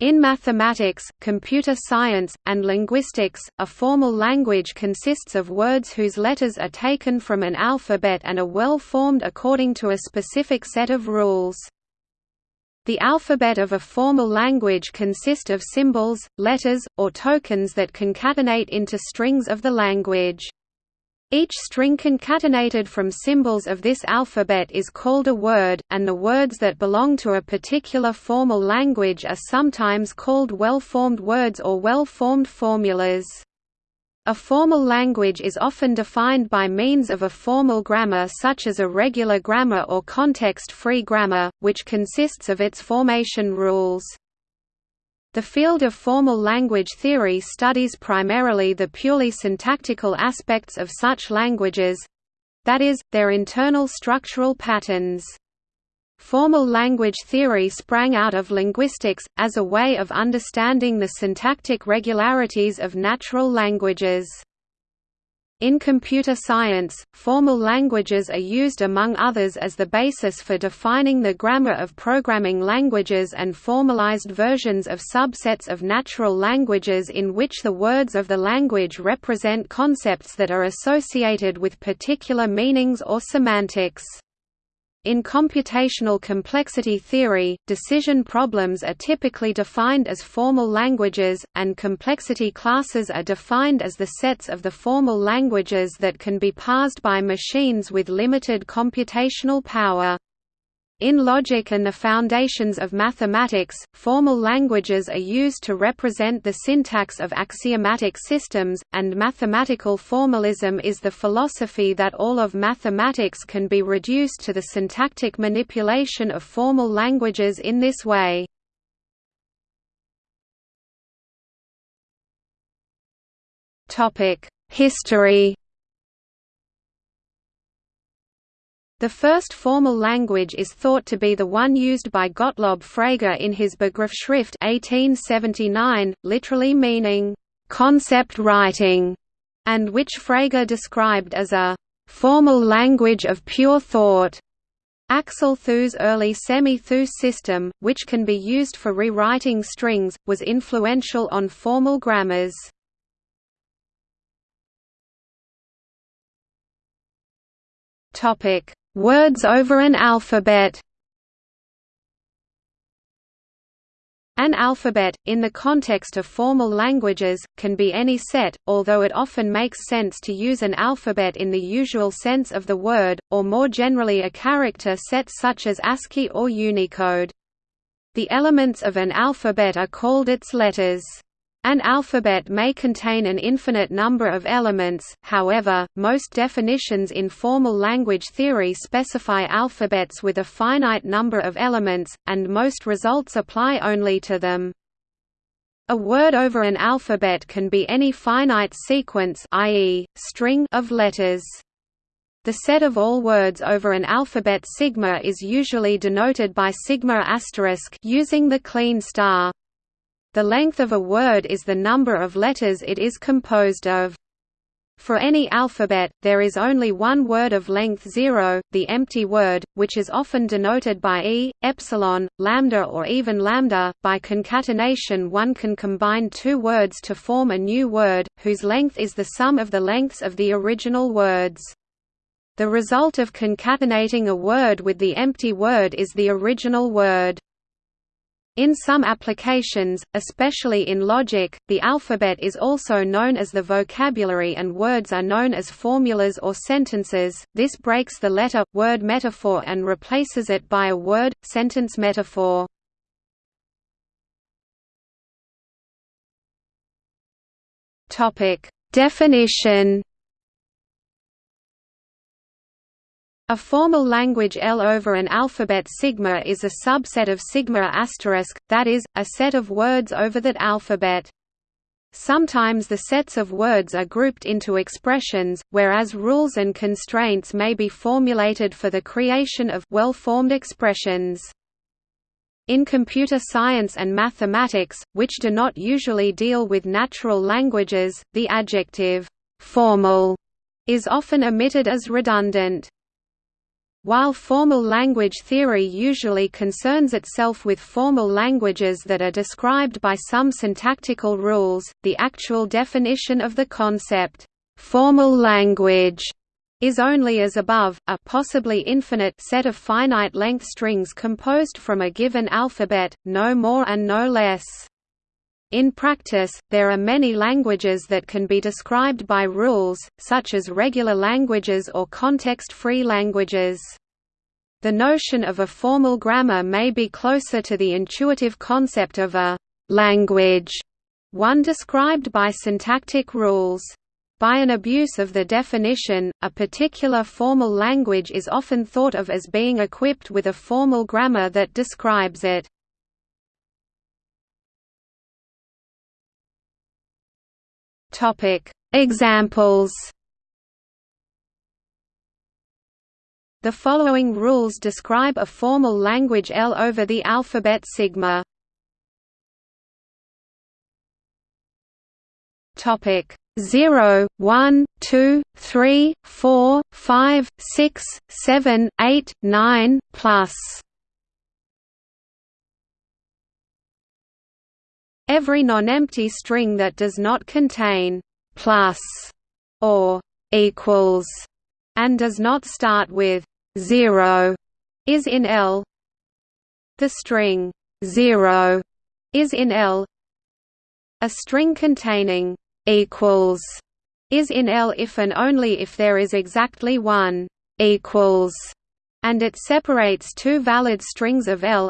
In mathematics, computer science, and linguistics, a formal language consists of words whose letters are taken from an alphabet and are well formed according to a specific set of rules. The alphabet of a formal language consists of symbols, letters, or tokens that concatenate into strings of the language. Each string concatenated from symbols of this alphabet is called a word, and the words that belong to a particular formal language are sometimes called well-formed words or well-formed formulas. A formal language is often defined by means of a formal grammar such as a regular grammar or context-free grammar, which consists of its formation rules. The field of formal language theory studies primarily the purely syntactical aspects of such languages—that is, their internal structural patterns. Formal language theory sprang out of linguistics, as a way of understanding the syntactic regularities of natural languages. In computer science, formal languages are used among others as the basis for defining the grammar of programming languages and formalized versions of subsets of natural languages in which the words of the language represent concepts that are associated with particular meanings or semantics. In computational complexity theory, decision problems are typically defined as formal languages, and complexity classes are defined as the sets of the formal languages that can be parsed by machines with limited computational power. In logic and the foundations of mathematics, formal languages are used to represent the syntax of axiomatic systems, and mathematical formalism is the philosophy that all of mathematics can be reduced to the syntactic manipulation of formal languages in this way. History The first formal language is thought to be the one used by Gottlob Frege in his Begriffsschrift 1879, literally meaning, "...concept writing", and which Frege described as a "...formal language of pure thought." Axel Thue's early semi-Thue system, which can be used for rewriting strings, was influential on formal grammars. Topic: Words over an alphabet An alphabet, in the context of formal languages, can be any set, although it often makes sense to use an alphabet in the usual sense of the word, or more generally a character set such as ASCII or Unicode. The elements of an alphabet are called its letters. An alphabet may contain an infinite number of elements, however, most definitions in formal language theory specify alphabets with a finite number of elements, and most results apply only to them. A word over an alphabet can be any finite sequence i.e., string of letters. The set of all words over an alphabet sigma is usually denoted by sigma asterisk using the Kleene star. The length of a word is the number of letters it is composed of. For any alphabet, there is only one word of length 0, the empty word, which is often denoted by e, epsilon, lambda or even lambda. By concatenation one can combine two words to form a new word, whose length is the sum of the lengths of the original words. The result of concatenating a word with the empty word is the original word. In some applications, especially in logic, the alphabet is also known as the vocabulary and words are known as formulas or sentences. This breaks the letter word metaphor and replaces it by a word sentence metaphor. Topic: Definition A formal language L over an alphabet sigma is a subset of sigma asterisk, that is, a set of words over that alphabet. Sometimes the sets of words are grouped into expressions, whereas rules and constraints may be formulated for the creation of well-formed expressions. In computer science and mathematics, which do not usually deal with natural languages, the adjective «formal» is often omitted as redundant. While formal language theory usually concerns itself with formal languages that are described by some syntactical rules, the actual definition of the concept, formal language, is only as above, a possibly infinite set of finite-length strings composed from a given alphabet, no more and no less. In practice, there are many languages that can be described by rules, such as regular languages or context-free languages. The notion of a formal grammar may be closer to the intuitive concept of a «language», one described by syntactic rules. By an abuse of the definition, a particular formal language is often thought of as being equipped with a formal grammar that describes it. Topic. Examples The following rules describe a formal language L over the alphabet sigma. Topic. 0, 1, 2, 3, 4, 5, 6, 7, 8, 9, plus Every non-empty string that does not contain plus or equals and does not start with 0 is in L. The string 0 is in L. A string containing equals is in L if and only if there is exactly one equals and it separates two valid strings of L.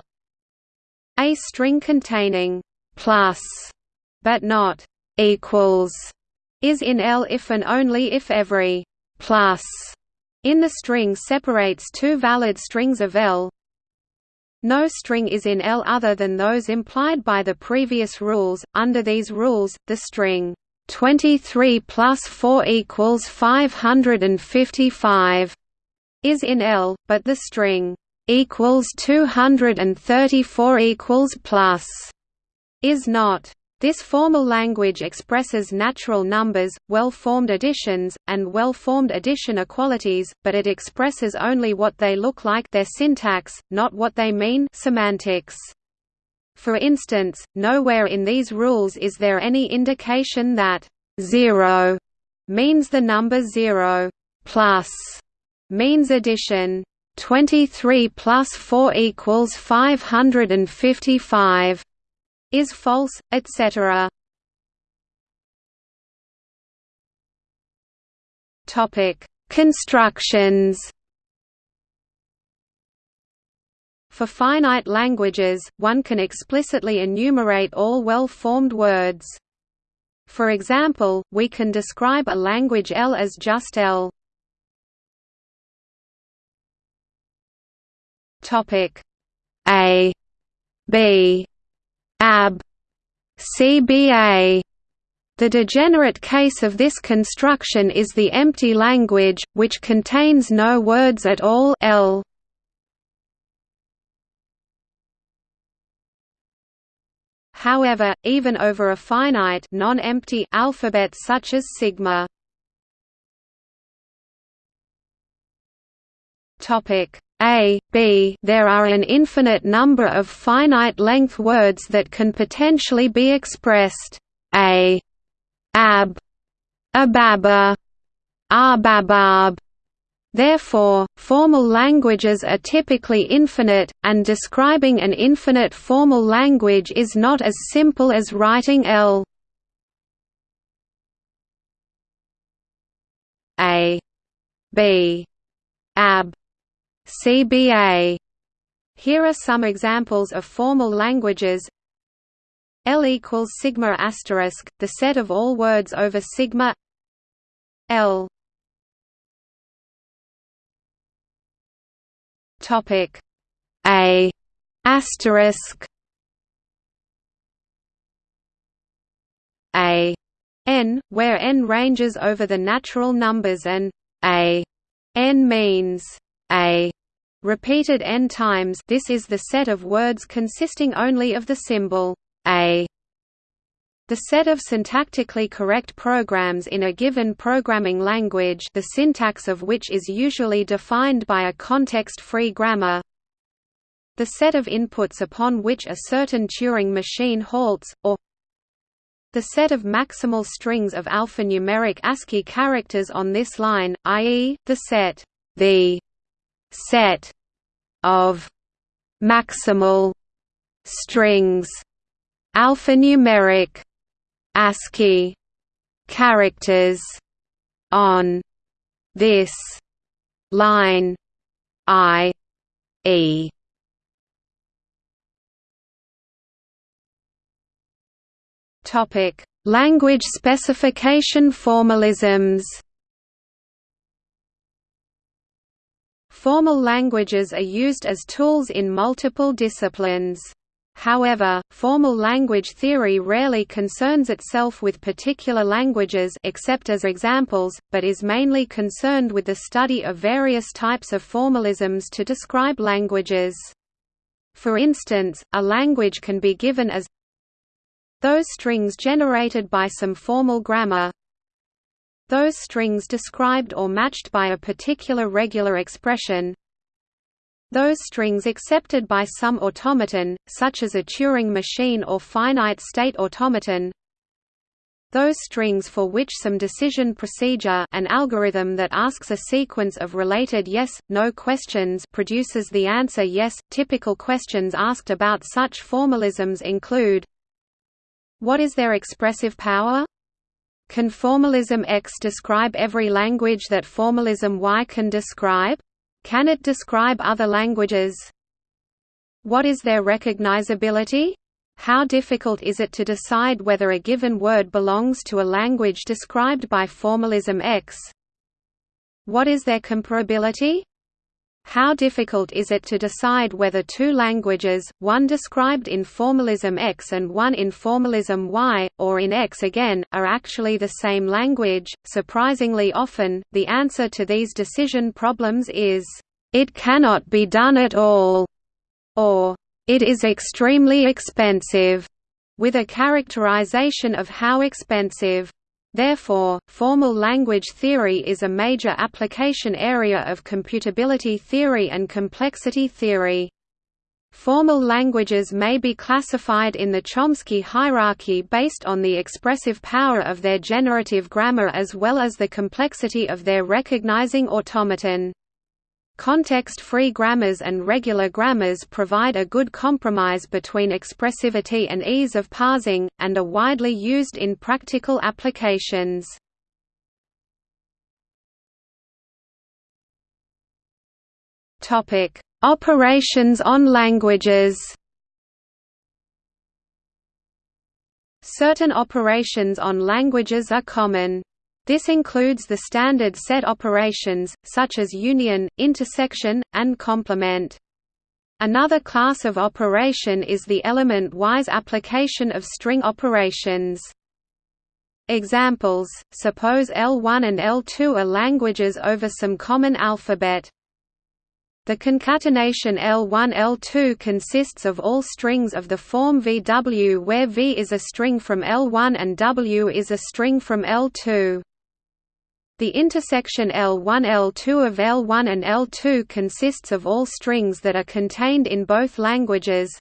A string containing plus, but not equals, is in L if and only if every plus in the string separates two valid strings of L. No string is in L other than those implied by the previous rules. Under these rules, the string 23 plus 4 equals 555 is in L, but the string equals 234 equals plus is not. This formal language expresses natural numbers, well-formed additions, and well-formed addition equalities, but it expresses only what they look like their syntax, not what they mean semantics. For instance, nowhere in these rules is there any indication that 0 means the number 0 plus means addition. 23 plus 4 equals 555 is false, etc. Topic: Constructions. For finite languages, one can explicitly enumerate all well-formed words. For example, we can describe a language L as just L. Topic A B ab CBA. The degenerate case of this construction is the empty language, which contains no words at all L. However, even over a finite non-empty alphabet such as sigma. Topic a, b there are an infinite number of finite-length words that can potentially be expressed a, ab, ababa, arbabab. Therefore, formal languages are typically infinite, and describing an infinite formal language is not as simple as writing L a, b, ab, CBA. Here are some examples of formal languages. L equals sigma asterisk, the set of all words over sigma. L. Topic A asterisk A n, where n ranges over the natural numbers and a n means a repeated n times this is the set of words consisting only of the symbol a. The set of syntactically correct programs in a given programming language the syntax of which is usually defined by a context-free grammar the set of inputs upon which a certain Turing machine halts, or the set of maximal strings of alphanumeric ASCII characters on this line, i.e., the set the set of maximal strings alphanumeric ASCII characters on this line I E. Topic Language specification formalisms Formal languages are used as tools in multiple disciplines. However, formal language theory rarely concerns itself with particular languages except as examples, but is mainly concerned with the study of various types of formalisms to describe languages. For instance, a language can be given as those strings generated by some formal grammar those strings described or matched by a particular regular expression those strings accepted by some automaton, such as a Turing machine or finite-state automaton those strings for which some decision procedure an algorithm that asks a sequence of related yes, no questions produces the answer yes. Typical questions asked about such formalisms include What is their expressive power? Can formalism X describe every language that formalism Y can describe? Can it describe other languages? What is their recognizability? How difficult is it to decide whether a given word belongs to a language described by formalism X? What is their comparability? How difficult is it to decide whether two languages, one described in formalism X and one in formalism Y, or in X again, are actually the same language? Surprisingly often, the answer to these decision problems is, "It cannot be done at all," or "It is extremely expensive," with a characterization of how expensive. Therefore, formal language theory is a major application area of computability theory and complexity theory. Formal languages may be classified in the Chomsky hierarchy based on the expressive power of their generative grammar as well as the complexity of their recognizing automaton. Context-free grammars and regular grammars provide a good compromise between expressivity and ease of parsing, and are widely used in practical applications. Operations on languages Certain operations on languages are common. This includes the standard set operations, such as union, intersection, and complement. Another class of operation is the element-wise application of string operations. Examples, suppose L1 and L2 are languages over some common alphabet. The concatenation L1-L2 consists of all strings of the form VW where V is a string from L1 and W is a string from L2. The intersection L1-L2 of L1 and L2 consists of all strings that are contained in both languages.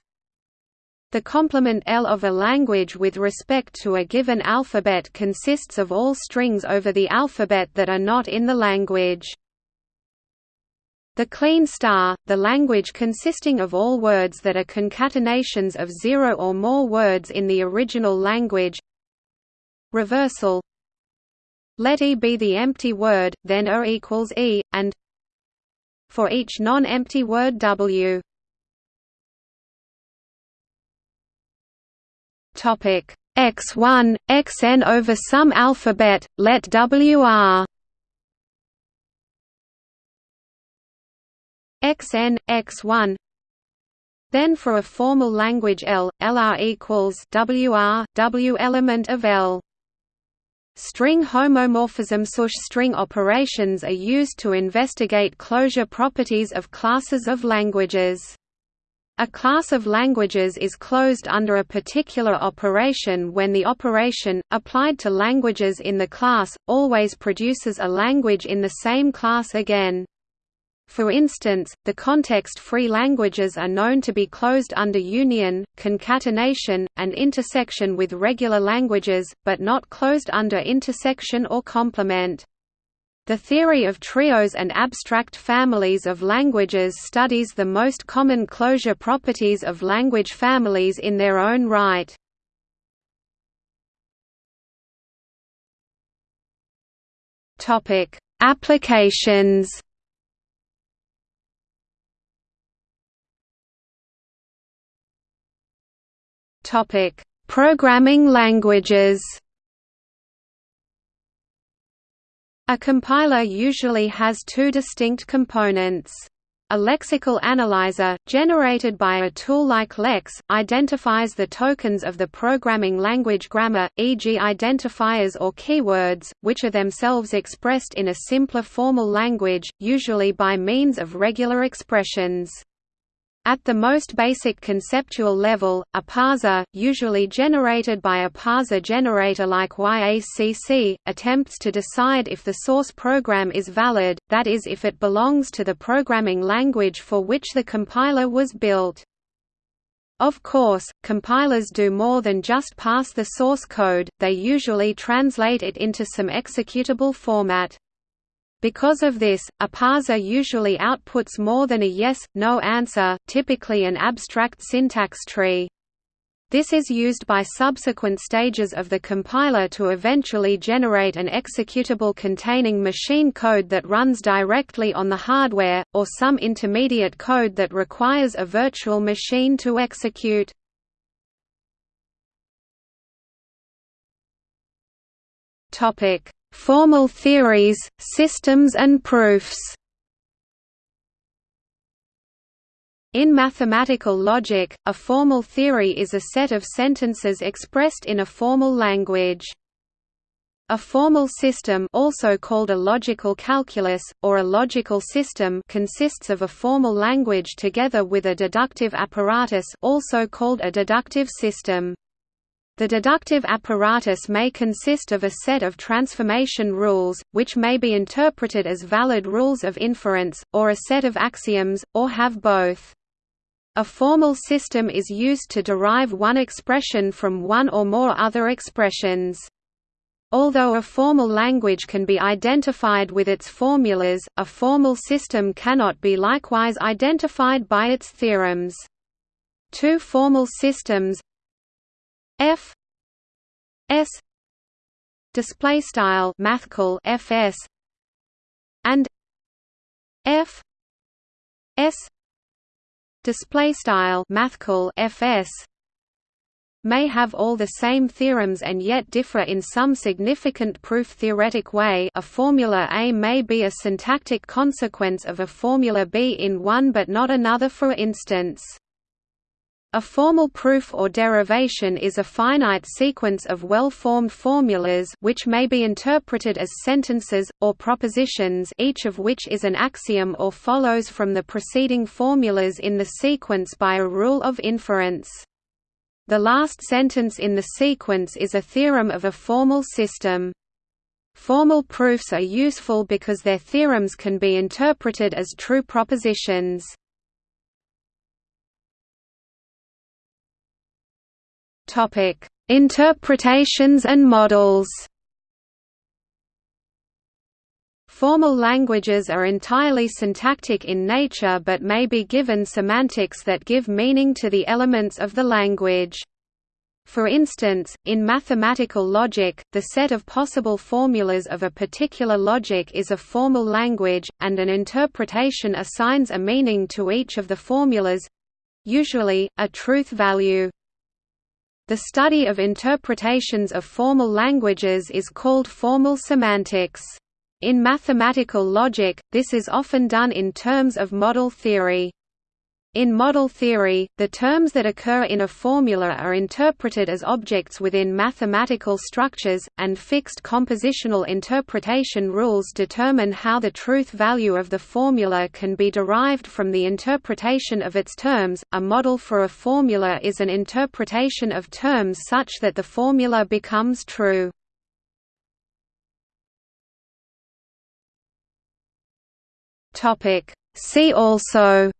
The complement L of a language with respect to a given alphabet consists of all strings over the alphabet that are not in the language. The Kleene star, the language consisting of all words that are concatenations of zero or more words in the original language. Reversal let E be the empty word, then O equals E, and for each non-empty word W. Topic x1 xn over some alphabet, let WR xn x1 then for a formal language L, LR equals WR, W element of L. String homomorphism such string operations are used to investigate closure properties of classes of languages. A class of languages is closed under a particular operation when the operation, applied to languages in the class, always produces a language in the same class again. For instance, the context-free languages are known to be closed under union, concatenation, and intersection with regular languages, but not closed under intersection or complement. The theory of trios and abstract families of languages studies the most common closure properties of language families in their own right. Applications Programming languages A compiler usually has two distinct components. A lexical analyzer, generated by a tool like LEX, identifies the tokens of the programming language grammar, e.g. identifiers or keywords, which are themselves expressed in a simpler formal language, usually by means of regular expressions. At the most basic conceptual level, a parser, usually generated by a parser generator like YACC, attempts to decide if the source program is valid, that is if it belongs to the programming language for which the compiler was built. Of course, compilers do more than just pass the source code, they usually translate it into some executable format. Because of this, a parser usually outputs more than a yes-no answer, typically an abstract syntax tree. This is used by subsequent stages of the compiler to eventually generate an executable containing machine code that runs directly on the hardware, or some intermediate code that requires a virtual machine to execute. Topic: Formal theories, systems and proofs In mathematical logic, a formal theory is a set of sentences expressed in a formal language. A formal system also called a logical calculus, or a logical system consists of a formal language together with a deductive apparatus also called a deductive system. The deductive apparatus may consist of a set of transformation rules, which may be interpreted as valid rules of inference, or a set of axioms, or have both. A formal system is used to derive one expression from one or more other expressions. Although a formal language can be identified with its formulas, a formal system cannot be likewise identified by its theorems. Two formal systems f s display style mathcal fs and f s display style mathcal fs may have all the same theorems and yet differ in some significant proof-theoretic way a formula A may be a syntactic consequence of a formula B in one but not another for instance. A formal proof or derivation is a finite sequence of well-formed formulas which may be interpreted as sentences, or propositions each of which is an axiom or follows from the preceding formulas in the sequence by a rule of inference. The last sentence in the sequence is a theorem of a formal system. Formal proofs are useful because their theorems can be interpreted as true propositions. Topic: Interpretations and models. Formal languages are entirely syntactic in nature but may be given semantics that give meaning to the elements of the language. For instance, in mathematical logic, the set of possible formulas of a particular logic is a formal language, and an interpretation assigns a meaning to each of the formulas—usually, a truth value. The study of interpretations of formal languages is called formal semantics. In mathematical logic, this is often done in terms of model theory. In model theory, the terms that occur in a formula are interpreted as objects within mathematical structures, and fixed compositional interpretation rules determine how the truth value of the formula can be derived from the interpretation of its terms. A model for a formula is an interpretation of terms such that the formula becomes true. Topic See also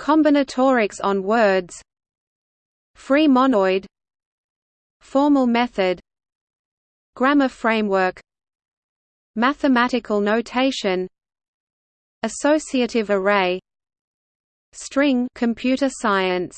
Combinatorics on words Free monoid Formal method Grammar framework Mathematical notation Associative array String computer science